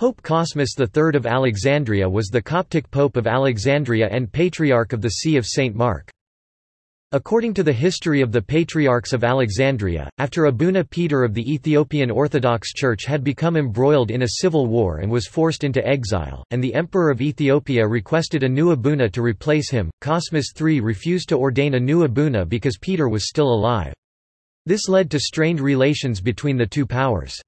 Pope Cosmas III of Alexandria was the Coptic Pope of Alexandria and Patriarch of the See of St. Mark. According to the history of the Patriarchs of Alexandria, after Abuna Peter of the Ethiopian Orthodox Church had become embroiled in a civil war and was forced into exile, and the Emperor of Ethiopia requested a new Abuna to replace him, Cosmas III refused to ordain a new Abuna because Peter was still alive. This led to strained relations between the two powers.